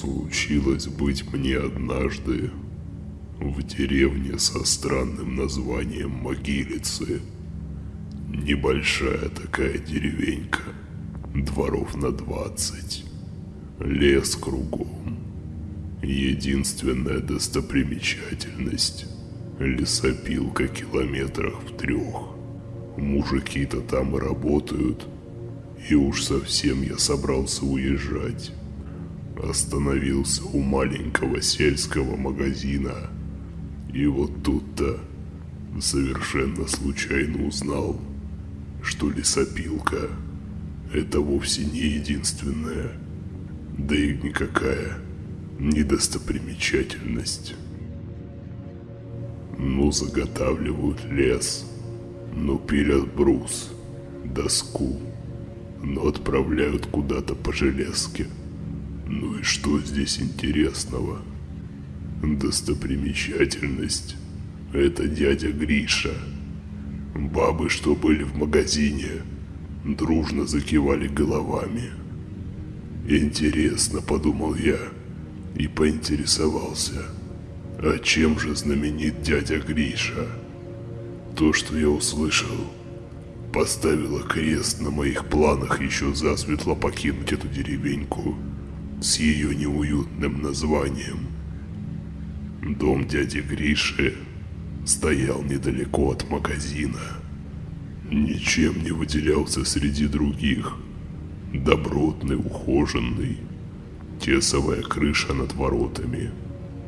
Случилось быть мне однажды в деревне со странным названием Могилицы. Небольшая такая деревенька, дворов на двадцать, лес кругом. Единственная достопримечательность – лесопилка километрах в трех. Мужики-то там работают, и уж совсем я собрался уезжать. Остановился у маленького сельского магазина, и вот тут-то совершенно случайно узнал, что лесопилка – это вовсе не единственная, да и никакая недостопримечательность. Ну, заготавливают лес, ну, пилят брус, доску, ну, отправляют куда-то по железке. Ну и что здесь интересного? Достопримечательность – это дядя Гриша. Бабы, что были в магазине, дружно закивали головами. Интересно, подумал я – и поинтересовался, а чем же знаменит дядя Гриша? То, что я услышал, поставило крест на моих планах еще засветло покинуть эту деревеньку с ее неуютным названием. Дом дяди Гриши стоял недалеко от магазина. Ничем не выделялся среди других. Добротный, ухоженный, Тесовая крыша над воротами,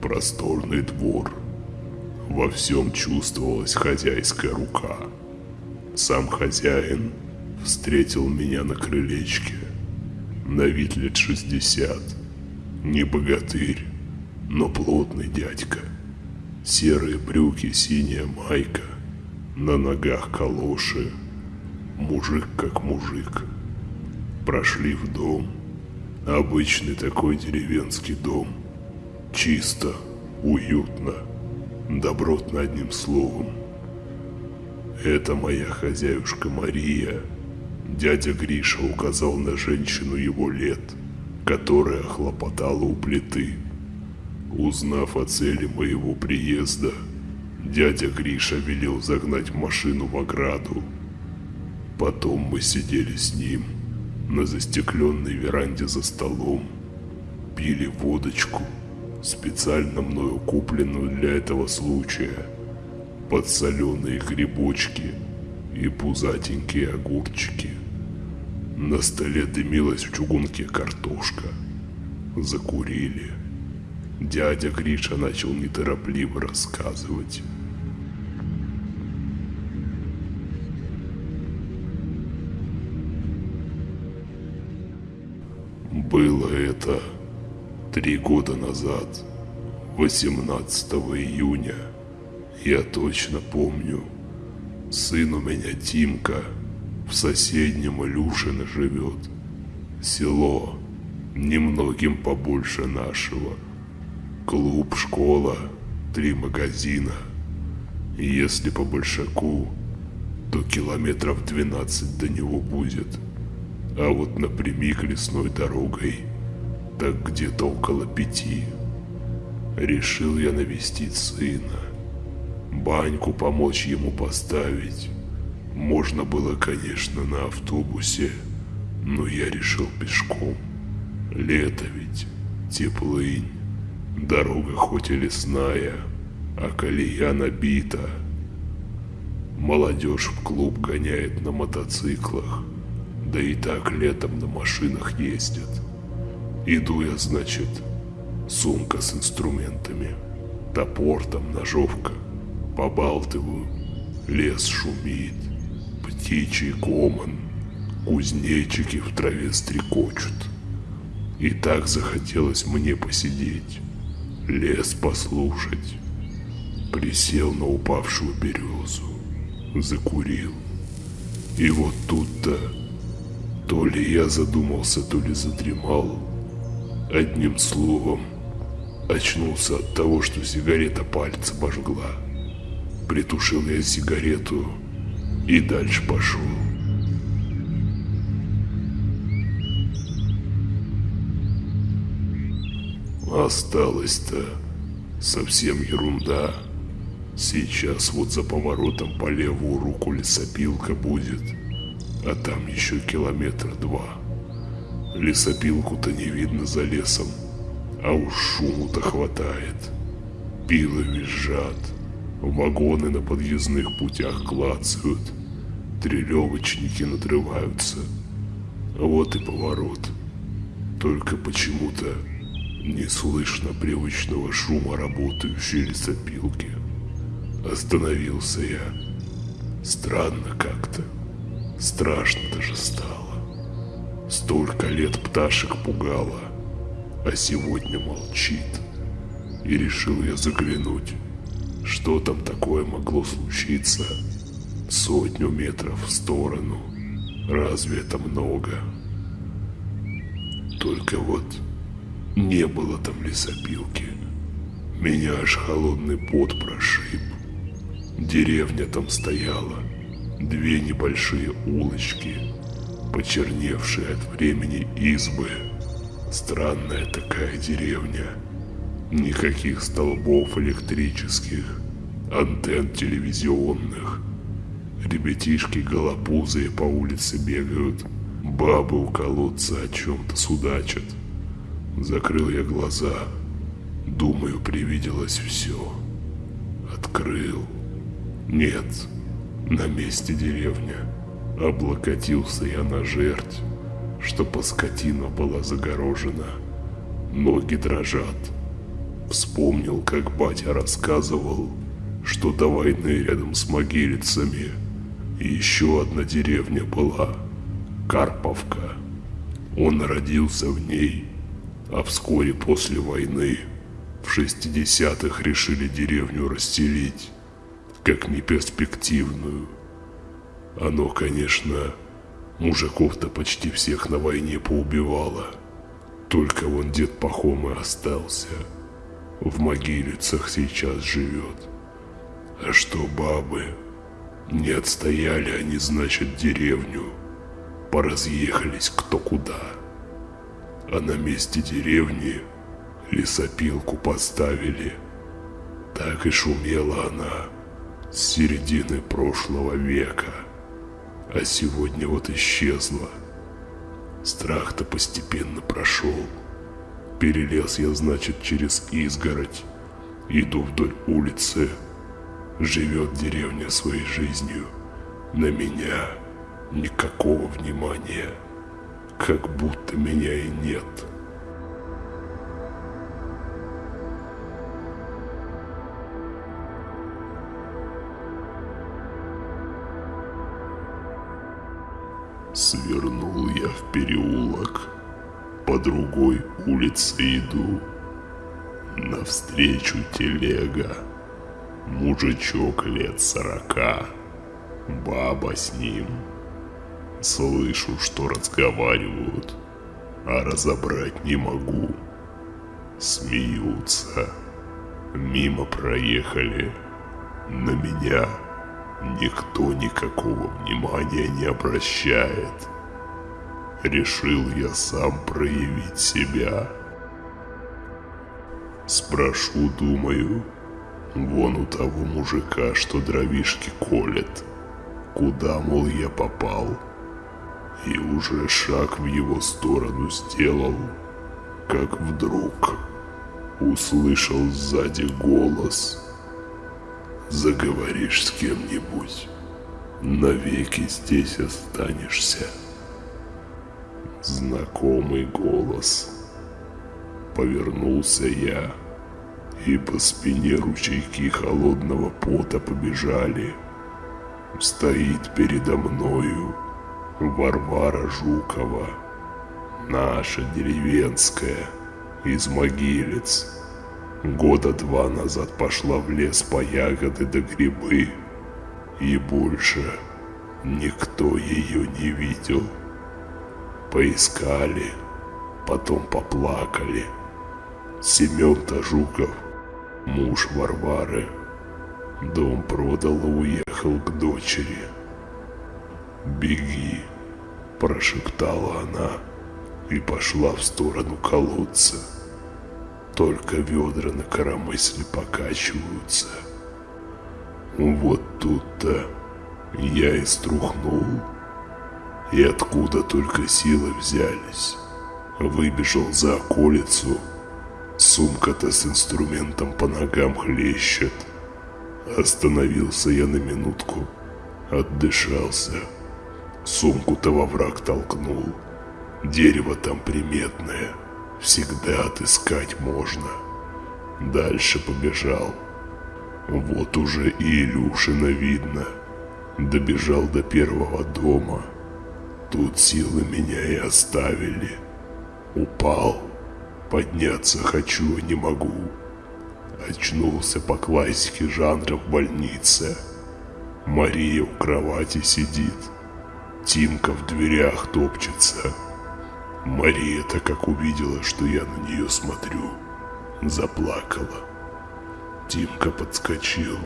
просторный двор. Во всем чувствовалась хозяйская рука. Сам хозяин встретил меня на крылечке. На вид лет шестьдесят. Не богатырь, но плотный дядька. Серые брюки, синяя майка. На ногах калоши. Мужик как мужик. Прошли в дом. Обычный такой деревенский дом. Чисто, уютно, добротно одним словом. Это моя хозяюшка Мария. Дядя Гриша указал на женщину его лет, которая хлопотала у плиты. Узнав о цели моего приезда, дядя Гриша велел загнать машину в ограду. Потом мы сидели с ним – на застекленной веранде за столом, пили водочку, специально мною купленную для этого случая, подсоленые грибочки и пузатенькие огурчики. На столе дымилась в чугунке картошка. Закурили. Дядя Гриша начал неторопливо рассказывать. Было это три года назад, 18 июня. Я точно помню. Сын у меня Тимка в соседнем Илюшино живет. Село немногим побольше нашего. Клуб, школа, три магазина. Если по большаку, то километров 12 до него будет – а вот напрямик лесной дорогой, так где-то около пяти. Решил я навестить сына, баньку помочь ему поставить. Можно было, конечно, на автобусе, но я решил пешком. Лето ведь, теплынь, дорога хоть и лесная, а колея набита. Молодежь в клуб гоняет на мотоциклах, да и так летом на машинах ездят. Иду я, значит, сумка с инструментами, топор там, ножовка. Побалтываю, лес шумит, птичий гомон, кузнечики в траве стрекочут. И так захотелось мне посидеть, лес послушать. Присел на упавшую березу, закурил. И вот тут-то то ли я задумался, то ли задремал. Одним словом, очнулся от того, что сигарета пальцы обожгла. Притушил я сигарету и дальше пошел. Осталось-то совсем ерунда. Сейчас вот за поворотом по левую руку лесопилка будет, а там еще километр два. Лесопилку-то не видно за лесом, а уж шуму-то хватает. Пилы визжат, вагоны на подъездных путях клацают, трелевочники надрываются. Вот и поворот. Только почему-то не слышно привычного шума работающей лесопилки. Остановился я. Странно как-то. Страшно даже стало. Столько лет пташек пугало, а сегодня молчит. И решил я заглянуть, что там такое могло случиться сотню метров в сторону. Разве это много? Только вот не было там лесопилки. Меня аж холодный пот прошиб. Деревня там стояла, две небольшие улочки, почерневшие от времени избы. Странная такая деревня. Никаких столбов электрических, антенн телевизионных. Ребятишки голопузые по улице бегают, бабы у колодца о чем-то судачат. Закрыл я глаза. Думаю, привиделось все. Открыл. Нет, на месте деревня. Облокотился я на жерть, что по скотина была загорожена. Ноги дрожат. Вспомнил, как батя рассказывал, что до войны рядом с могилицами еще одна деревня была – Карповка. Он родился в ней а вскоре после войны в 60-х решили деревню расселить, как неперспективную. Оно, конечно, мужиков-то почти всех на войне поубивало. Только вон дед Пахом и остался. В могилицах сейчас живет. А что бабы? Не отстояли они, значит, деревню. Поразъехались кто куда а на месте деревни лесопилку поставили. Так и шумела она с середины прошлого века, а сегодня вот исчезла. Страх-то постепенно прошел. Перелез я, значит, через изгородь, иду вдоль улицы. Живет деревня своей жизнью. На меня никакого внимания как будто меня и нет. Свернул я в переулок, по другой улице иду. Навстречу телега, мужичок лет сорока, баба с ним – Слышу, что разговаривают, а разобрать не могу. Смеются. Мимо проехали. На меня никто никакого внимания не обращает. Решил я сам проявить себя. Спрошу, думаю, вон у того мужика, что дровишки колет. Куда, мол, я попал? и уже шаг в его сторону сделал, как вдруг услышал сзади голос. Заговоришь с кем-нибудь, навеки здесь останешься. Знакомый голос. Повернулся я, и по спине ручейки холодного пота побежали. Стоит передо мною Варвара Жукова, наша деревенская, из могилец. Года два назад пошла в лес по ягоды да грибы, и больше никто ее не видел. Поискали, потом поплакали. Семен-то Жуков, муж Варвары, дом продал и уехал к дочери. «Беги!» – прошептала она и пошла в сторону колодца. только ведра на коромысле покачиваются. Вот тут-то я и струхнул. И откуда только силы взялись. Выбежал за околицу. Сумка-то с инструментом по ногам хлещет. Остановился я на минутку. Отдышался. Сумку-то во враг толкнул. Дерево там приметное. Всегда отыскать можно. Дальше побежал. Вот уже и Илюшина видно. Добежал до первого дома. Тут силы меня и оставили. Упал. Подняться хочу, не могу. Очнулся по классике жанра в больнице. Мария у кровати сидит. Тимка в дверях топчется. Мария-то как увидела, что я на нее смотрю, заплакала. Тимка подскочил,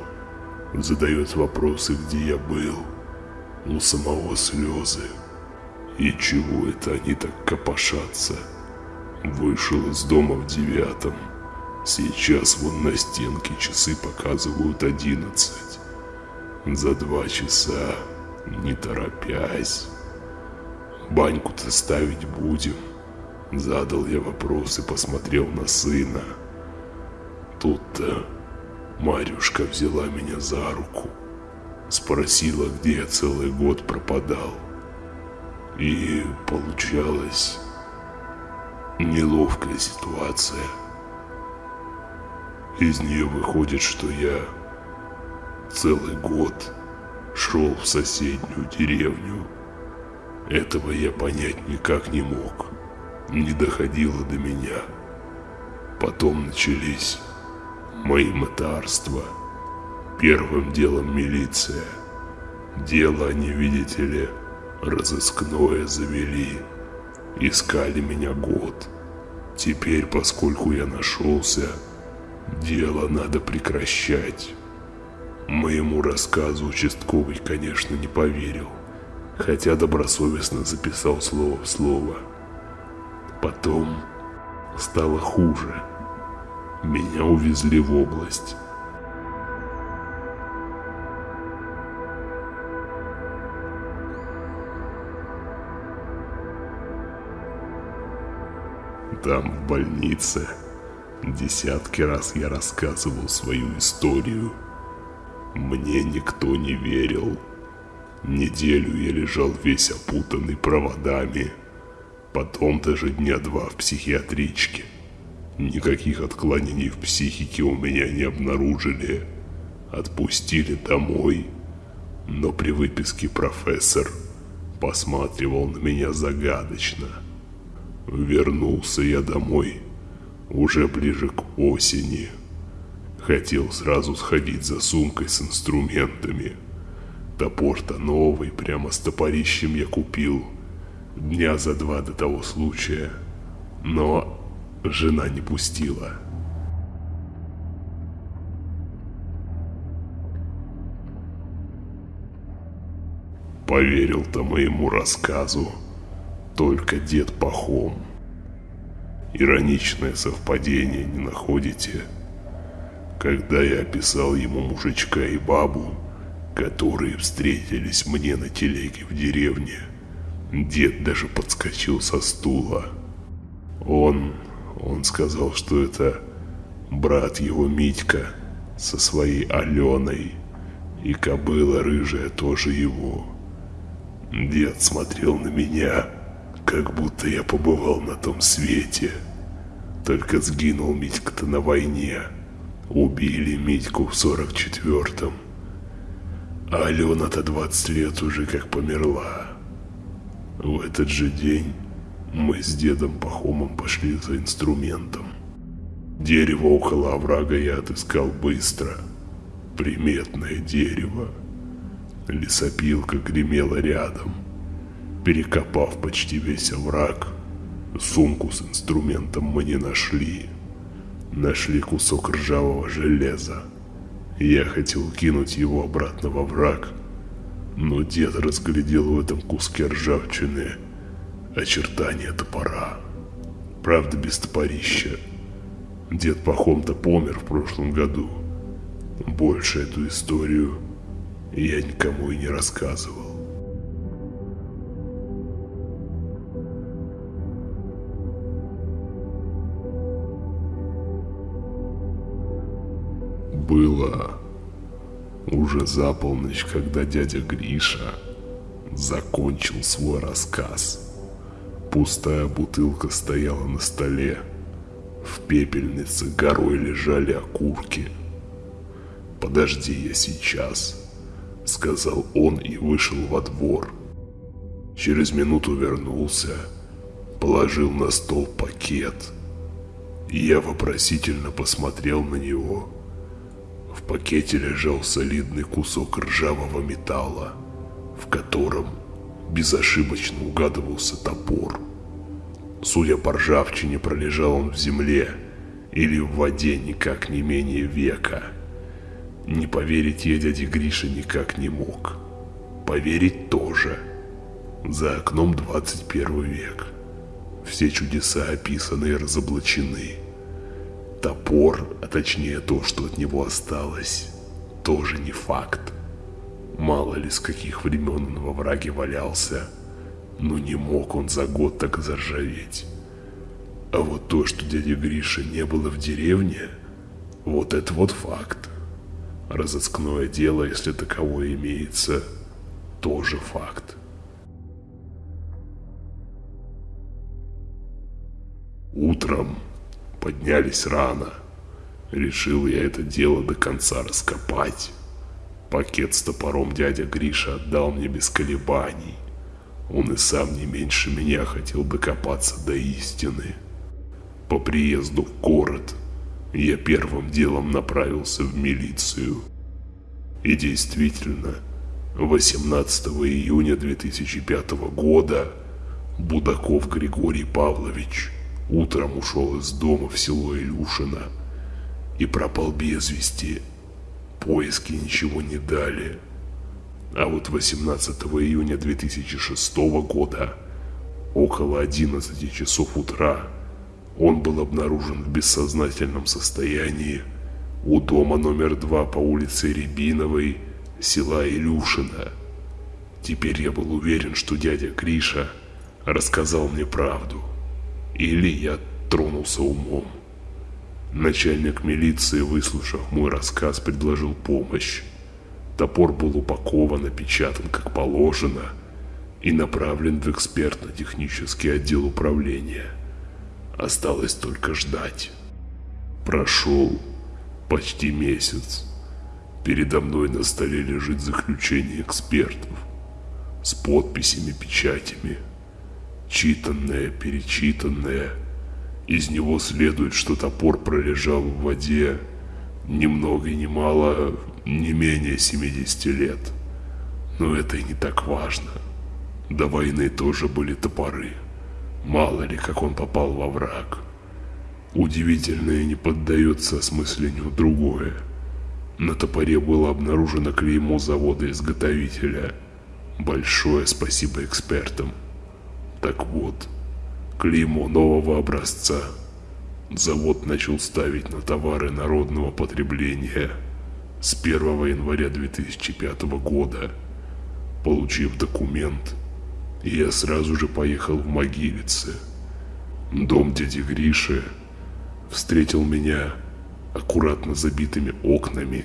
задает вопросы, где я был. У самого слезы. И чего это они так копошатся? Вышел из дома в девятом. Сейчас вон на стенке часы показывают одиннадцать. За два часа, не торопясь. Баньку-то ставить будем. Задал я вопрос и посмотрел на сына. Тут-то Марюшка взяла меня за руку. Спросила, где я целый год пропадал. И получалась неловкая ситуация. Из нее выходит, что я целый год шел в соседнюю деревню. Этого я понять никак не мог. Не доходило до меня. Потом начались мои мытарства. Первым делом милиция. Дело они, видите ли, разыскное завели. Искали меня год. Теперь, поскольку я нашелся, дело надо прекращать. Моему рассказу участковый, конечно, не поверил, хотя добросовестно записал слово в слово. Потом стало хуже. Меня увезли в область. Там, в больнице, десятки раз я рассказывал свою историю. Мне никто не верил. Неделю я лежал весь опутанный проводами. Потом даже дня два в психиатричке. Никаких отклонений в психике у меня не обнаружили. Отпустили домой. Но при выписке профессор посматривал на меня загадочно – Вернулся я домой уже ближе к осени. Хотел сразу сходить за сумкой с инструментами. Топор-то новый, прямо с топорищем я купил дня за два до того случая. Но жена не пустила. Поверил-то моему рассказу только дед Пахом. Ироничное совпадение, не находите? Когда я описал ему мужичка и бабу, которые встретились мне на телеге в деревне, дед даже подскочил со стула. Он, он сказал, что это брат его Митька со своей Аленой, и кобыла рыжая тоже его. Дед смотрел на меня, как будто я побывал на том свете. Только сгинул Митька-то на войне. Убили Митьку в 44-м. А Алена-то 20 лет уже как померла. В этот же день мы с дедом Пахомом пошли за инструментом. Дерево около оврага я отыскал быстро. Приметное дерево. Лесопилка гремела рядом. Перекопав почти весь овраг, сумку с инструментом мы не нашли. Нашли кусок ржавого железа. Я хотел кинуть его обратно во враг, но дед разглядел в этом куске ржавчины очертания топора. Правда, без топорища. Дед Пахом-то помер в прошлом году. Больше эту историю я никому и не рассказывал. Было уже за полночь, когда дядя Гриша закончил свой рассказ. Пустая бутылка стояла на столе. В пепельнице горой лежали окурки. «Подожди, я сейчас», — сказал он и вышел во двор. Через минуту вернулся, положил на стол пакет. Я вопросительно посмотрел на него. Пакете лежал солидный кусок ржавого металла, в котором безошибочно угадывался топор. Судя по ржавчине, пролежал он в земле или в воде никак не менее века. Не поверить я дяде Грише никак не мог. Поверить тоже. За окном 21 век. Все чудеса описаны и разоблачены. Топор, а точнее то, что от него осталось, тоже не факт. Мало ли с каких времен он во враге валялся, но не мог он за год так заржаветь. А вот то, что дядя Гриша не было в деревне, вот это вот факт. Разыскное дело, если таковое имеется, тоже факт. Утром поднялись рано. Решил я это дело до конца раскопать. Пакет с топором дядя Гриша отдал мне без колебаний. Он и сам не меньше меня хотел докопаться до истины. По приезду в город я первым делом направился в милицию. И действительно, 18 июня 2005 года Будаков Григорий Павлович утром ушел из дома в село Илюшино и пропал без вести – Поиски ничего не дали. А вот 18 июня 2006 года, около 11 часов утра, он был обнаружен в бессознательном состоянии у дома номер два по улице Рябиновой, села Илюшина. Теперь я был уверен, что дядя Гриша рассказал мне правду. Или я тронулся умом. Начальник милиции, выслушав мой рассказ, предложил помощь. Топор был упакован, опечатан как положено и направлен в экспертно-технический отдел управления. Осталось только ждать. Прошел почти месяц. Передо мной на столе лежит заключение экспертов с подписями, печатями. Читанное, перечитанное – из него следует, что топор пролежал в воде ни много ни мало, не менее 70 лет. Но это и не так важно. До войны тоже были топоры. Мало ли, как он попал во враг. Удивительное не поддается осмыслению другое. На топоре было обнаружено клеймо завода-изготовителя. Большое спасибо экспертам. Так вот, клеймо нового образца. Завод начал ставить на товары народного потребления с 1 января 2005 года. Получив документ, я сразу же поехал в Могилице. Дом дяди Гриши встретил меня аккуратно забитыми окнами.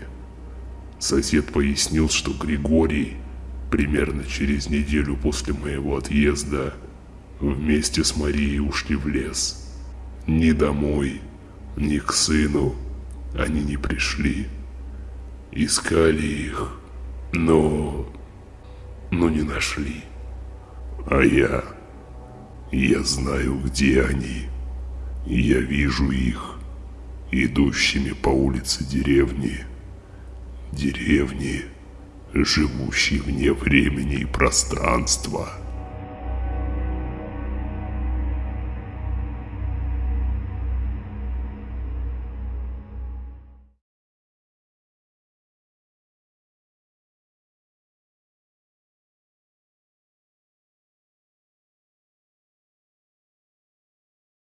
Сосед пояснил, что Григорий примерно через неделю после моего отъезда – вместе с Марией ушли в лес. Ни домой, ни к сыну они не пришли. Искали их, но... но не нашли. А я... я знаю, где они. Я вижу их, идущими по улице деревни. Деревни, живущие вне времени и пространства.